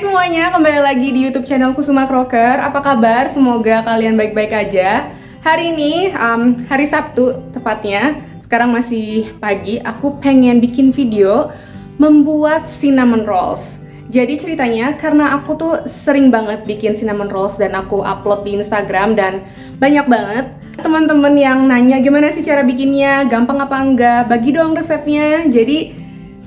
semuanya, kembali lagi di YouTube channel Kusuma Crocker. Apa kabar? Semoga kalian baik-baik aja. Hari ini um, hari Sabtu tepatnya. Sekarang masih pagi. Aku pengen bikin video membuat cinnamon rolls. Jadi ceritanya karena aku tuh sering banget bikin cinnamon rolls dan aku upload di Instagram dan banyak banget teman-teman yang nanya gimana sih cara bikinnya, gampang apa enggak, bagi dong resepnya. Jadi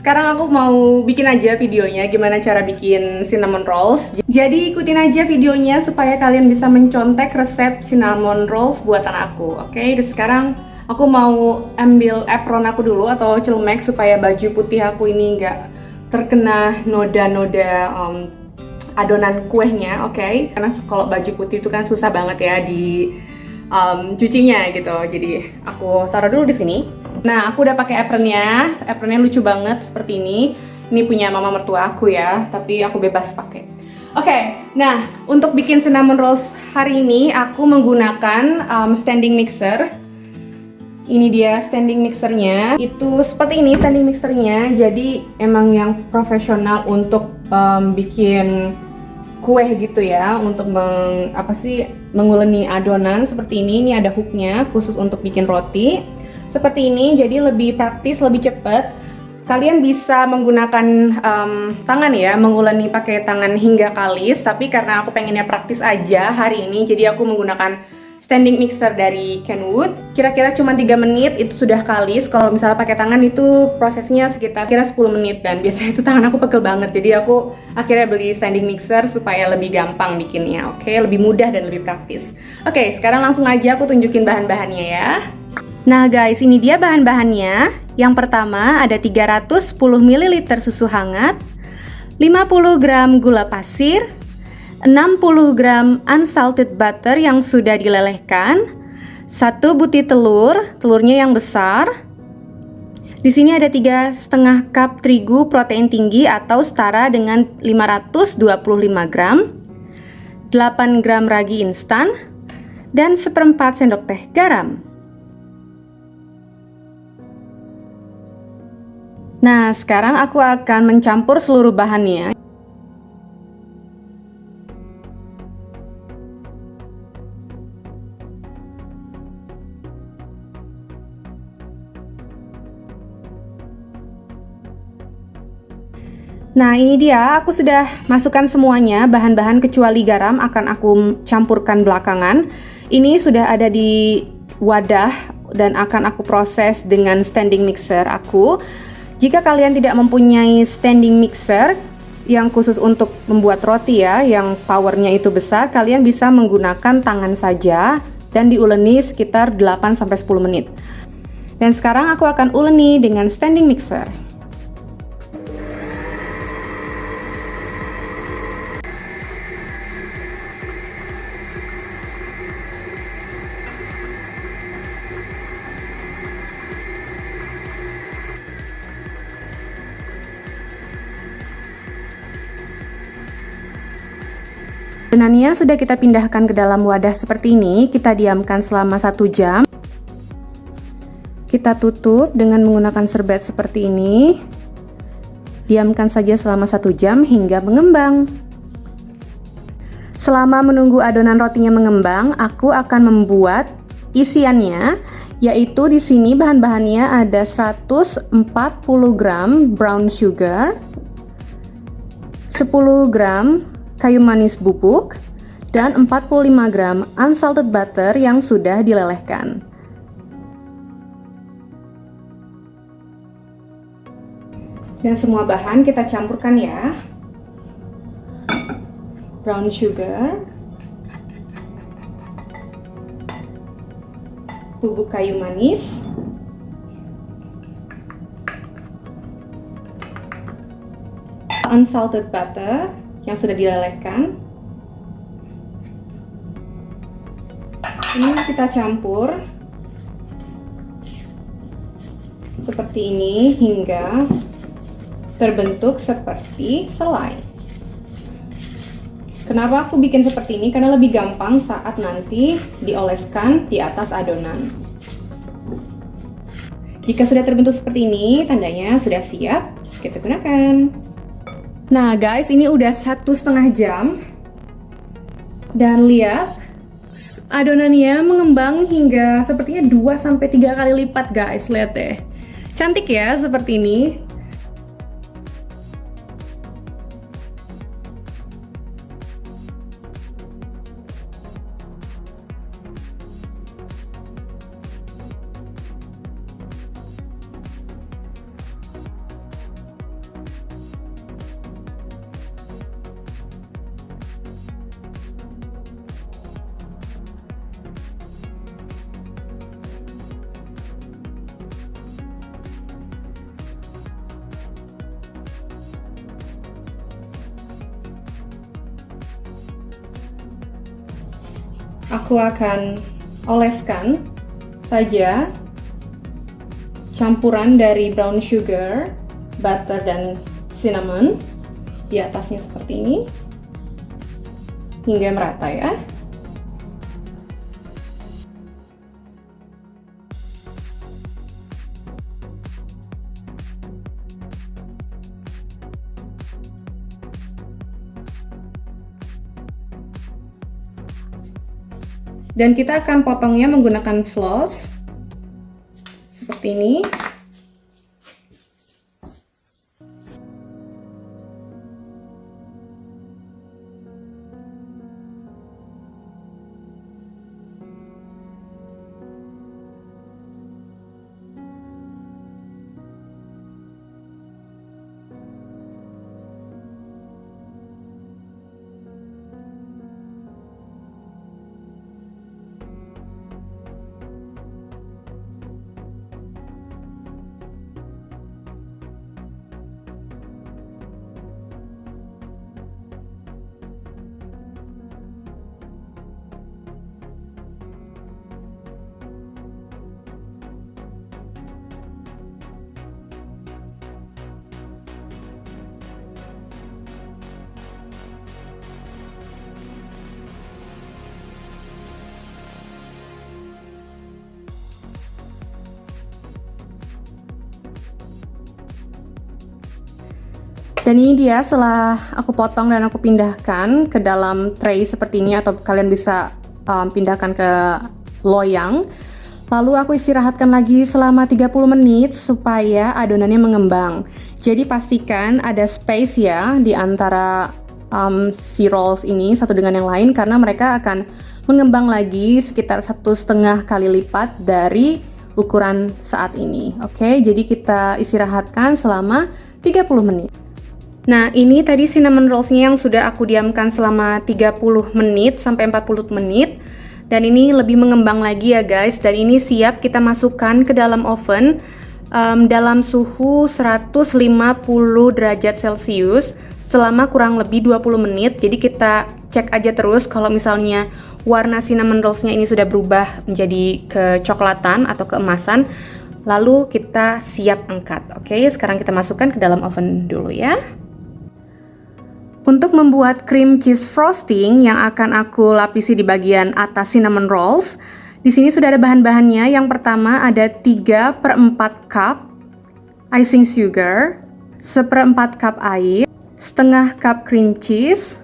sekarang aku mau bikin aja videonya gimana cara bikin cinnamon rolls. Jadi ikutin aja videonya supaya kalian bisa mencontek resep cinnamon rolls buatan aku. Oke, okay? sekarang aku mau ambil apron aku dulu atau celemek supaya baju putih aku ini nggak terkena noda-noda um, adonan kuehnya, oke? Okay? Karena kalau baju putih itu kan susah banget ya di um, cucinya gitu. Jadi aku taruh dulu di sini. Nah, aku udah pakai apronnya. Apronnya lucu banget seperti ini. Ini punya mama mertua aku ya, tapi aku bebas pakai. Oke, okay, nah untuk bikin cinnamon rolls hari ini aku menggunakan um, standing mixer. Ini dia standing mixernya. Itu seperti ini standing mixernya. Jadi emang yang profesional untuk um, bikin kue gitu ya, untuk meng, apa sih menguleni adonan seperti ini. Ini ada hooknya khusus untuk bikin roti seperti ini jadi lebih praktis lebih cepat. Kalian bisa menggunakan um, tangan ya menguleni pakai tangan hingga kalis. Tapi karena aku pengennya praktis aja hari ini jadi aku menggunakan standing mixer dari Kenwood. Kira-kira cuma 3 menit itu sudah kalis. Kalau misalnya pakai tangan itu prosesnya sekitar kira 10 menit. Dan biasanya itu tangan aku pegel banget. Jadi aku akhirnya beli standing mixer supaya lebih gampang bikinnya oke? Okay? lebih mudah dan lebih praktis. Oke okay, sekarang langsung aja aku tunjukin bahan-bahannya ya Nah guys, ini dia bahan-bahannya. Yang pertama ada 310 ml susu hangat, 50 gram gula pasir, 60 gram unsalted butter yang sudah dilelehkan, satu butir telur, telurnya yang besar. Di sini ada tiga setengah cup terigu protein tinggi atau setara dengan 525 gram, 8 gram ragi instan, dan seperempat sendok teh garam. Nah, sekarang aku akan mencampur seluruh bahannya. Nah ini dia, aku sudah masukkan semuanya, bahan-bahan kecuali garam akan aku campurkan belakangan. Ini sudah ada di wadah dan akan aku proses dengan standing mixer aku. Jika kalian tidak mempunyai standing mixer yang khusus untuk membuat roti ya, yang powernya itu besar, kalian bisa menggunakan tangan saja dan diuleni sekitar 8-10 menit. Dan sekarang aku akan uleni dengan standing mixer. Adonannya sudah kita pindahkan ke dalam wadah seperti ini, kita diamkan selama satu jam. Kita tutup dengan menggunakan serbet seperti ini. Diamkan saja selama satu jam hingga mengembang. Selama menunggu adonan rotinya mengembang, aku akan membuat isiannya, yaitu di sini bahan-bahannya ada 140 gram brown sugar, 10 gram kayu manis bubuk, dan 45 gram unsalted butter yang sudah dilelehkan. Dan semua bahan kita campurkan ya. Brown sugar, bubuk kayu manis, unsalted butter, yang sudah dilelehkan. Ini kita campur seperti ini hingga terbentuk seperti selai. Kenapa aku bikin seperti ini? Karena lebih gampang saat nanti dioleskan di atas adonan. Jika sudah terbentuk seperti ini, tandanya sudah siap kita gunakan. Nah guys, ini udah satu setengah jam. Dan lihat, adonannya mengembang hingga sepertinya 2-3 kali lipat guys, lihat deh. Cantik ya, seperti ini. Aku akan oleskan saja campuran dari brown sugar, butter, dan cinnamon di atasnya seperti ini hingga merata ya. Dan kita akan potongnya menggunakan floss seperti ini. Dan ini dia setelah aku potong dan aku pindahkan ke dalam tray seperti ini atau kalian bisa um, pindahkan ke loyang. Lalu aku istirahatkan lagi selama 30 menit supaya adonannya mengembang. Jadi pastikan ada space ya di antara um, si rolls ini satu dengan yang lain karena mereka akan mengembang lagi sekitar satu setengah kali lipat dari ukuran saat ini. Oke, jadi kita istirahatkan selama 30 menit. Nah, ini tadi cinnamon rollsnya yang sudah aku diamkan selama 30 menit sampai 40 menit. Dan ini lebih mengembang lagi ya guys. Dan ini siap kita masukkan ke dalam oven um, dalam suhu 150 derajat Celcius selama kurang lebih 20 menit. Jadi kita cek aja terus kalau misalnya warna cinnamon rollsnya ini sudah berubah menjadi kecoklatan atau keemasan. Lalu kita siap angkat. Oke, sekarang kita masukkan ke dalam oven dulu ya. Untuk membuat cream cheese frosting yang akan aku lapisi di bagian atas cinnamon rolls, di sini sudah ada bahan-bahannya. Yang pertama ada 3 per 4 cup icing sugar, seperempat cup air, setengah cup cream cheese,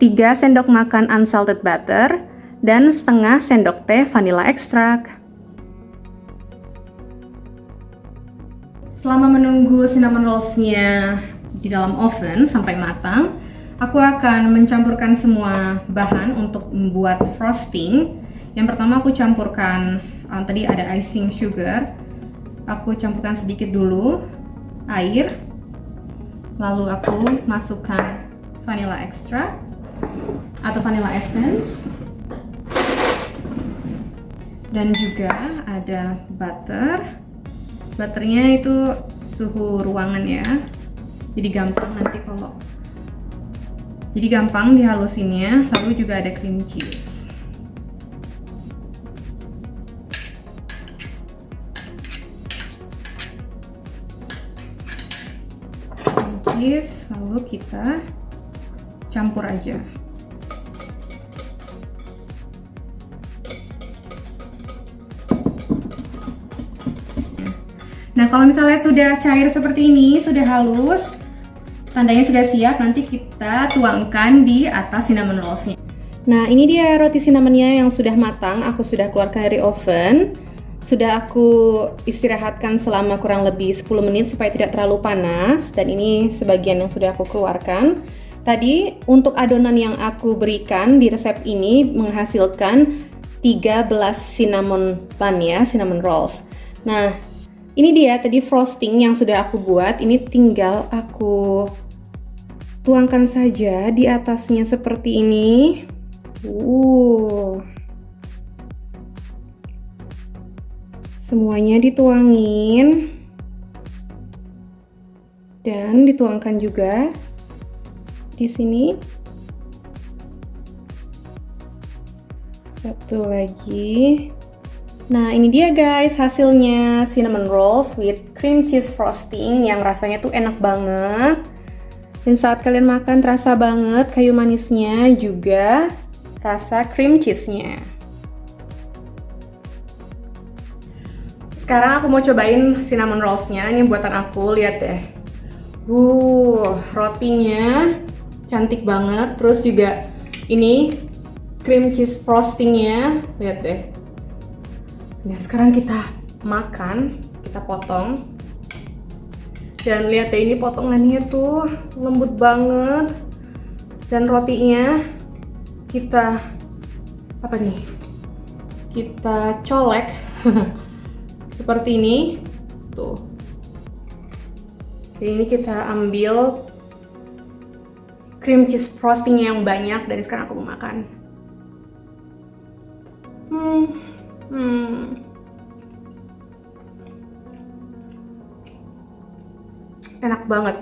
3 sendok makan unsalted butter, dan setengah sendok teh vanilla extract. Selama menunggu cinnamon rollsnya di dalam oven sampai matang, aku akan mencampurkan semua bahan untuk membuat frosting. Yang pertama aku campurkan um, tadi ada icing sugar. Aku campurkan sedikit dulu air. Lalu aku masukkan vanilla extra atau vanilla essence. Dan juga ada butter. Butternya itu suhu ruangan ya jadi gampang nanti kalau jadi gampang dihalusinnya lalu juga ada cream cheese. Cream cheese lalu kita campur aja. Nah, kalau misalnya sudah cair seperti ini, sudah halus, tandanya sudah siap, nanti kita tuangkan di atas cinnamon rollsnya. Nah, ini dia roti cinnamonnya yang sudah matang. Aku sudah keluarkan dari oven. Sudah aku istirahatkan selama kurang lebih 10 menit supaya tidak terlalu panas. Dan ini sebagian yang sudah aku keluarkan. Tadi untuk adonan yang aku berikan di resep ini menghasilkan 13 cinnamon bun ya, cinnamon rolls. Nah, ini dia tadi frosting yang sudah aku buat. Ini tinggal aku tuangkan saja di atasnya seperti ini. Uh. Semuanya dituangin. Dan dituangkan juga di sini. Satu lagi. Nah, ini dia guys hasilnya cinnamon rolls with cream cheese frosting yang rasanya tuh enak banget. Dan saat kalian makan terasa banget kayu manisnya juga rasa cream cheese-nya. Sekarang aku mau cobain cinnamon rolls-nya. Ini buatan aku, lihat deh. Uh, rotinya cantik banget. Terus juga ini cream cheese frostingnya, lihat deh. Nah, sekarang kita makan, kita potong. Dan lihat deh ini potongannya tuh lembut banget. Dan rotinya kita apa nih? Kita colek. Seperti ini. Tuh. Jadi ini kita ambil cream cheese frosting yang banyak. Dari sekarang aku mau makan hmm enak banget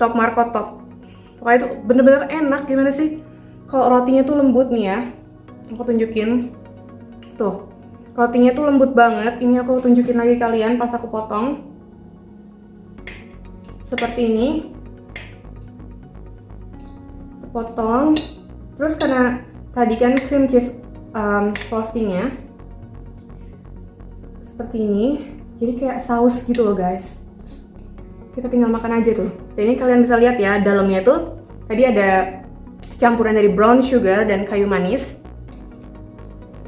top marco top Pokoknya itu bener-bener enak gimana sih? Kalau rotinya tuh lembut nih ya. Aku tunjukin. Tuh. Rotinya tuh lembut banget. Ini aku tunjukin lagi kalian pas aku potong. Seperti ini. Potong. Terus karena tadi kan cream cheese um, frostingnya seperti ini. Jadi kayak saus gitu loh guys. Kita tinggal makan aja tuh. Dan ini kalian bisa lihat ya dalamnya tuh. Tadi ada campuran dari brown sugar dan kayu manis.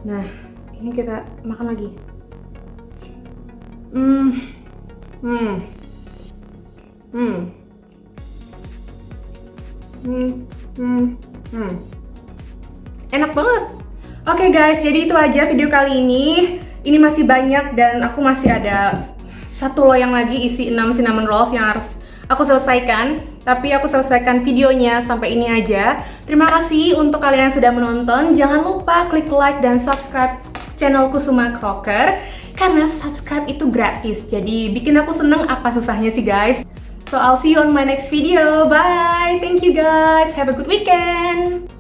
Nah ini kita makan lagi. Hmm. Hmm. Hmm. Hmm. Hmm. Hmm. Enak banget oke okay guys jadi itu aja video kali ini. Ini masih banyak dan aku masih ada satu loyang lagi isi 6 cinnamon rolls yang harus aku selesaikan. Tapi aku selesaikan videonya sampai ini aja. Terima kasih untuk kalian yang sudah menonton. Jangan lupa klik like dan subscribe channel Kusuma Crocker karena subscribe itu gratis. Jadi bikin aku seneng apa susahnya sih guys? So I'll see you on my next video. Bye. Thank you guys. Have a good weekend